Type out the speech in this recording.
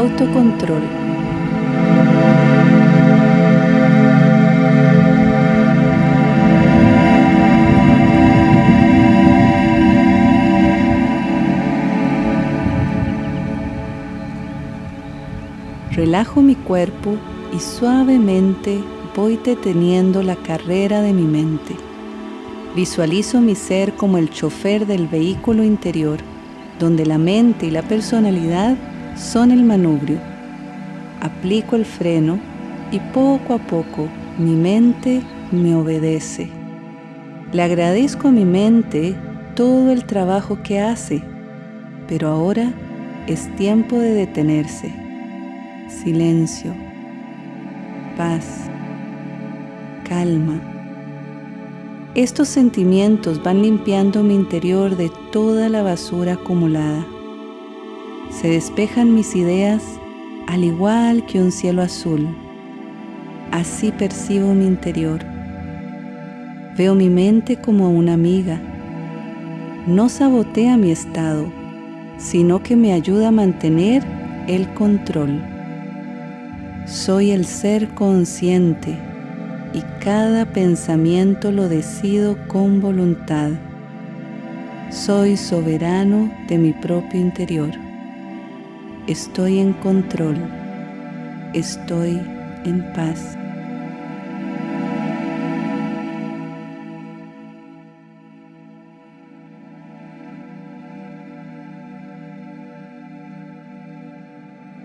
autocontrol. Relajo mi cuerpo y suavemente voy deteniendo la carrera de mi mente. Visualizo mi ser como el chofer del vehículo interior, donde la mente y la personalidad son el manubrio. Aplico el freno y poco a poco mi mente me obedece. Le agradezco a mi mente todo el trabajo que hace, pero ahora es tiempo de detenerse. Silencio, paz, calma. Estos sentimientos van limpiando mi interior de toda la basura acumulada. Se despejan mis ideas al igual que un cielo azul. Así percibo mi interior. Veo mi mente como una amiga. No sabotea mi estado, sino que me ayuda a mantener el control. Soy el ser consciente y cada pensamiento lo decido con voluntad. Soy soberano de mi propio interior. Estoy en control. Estoy en paz.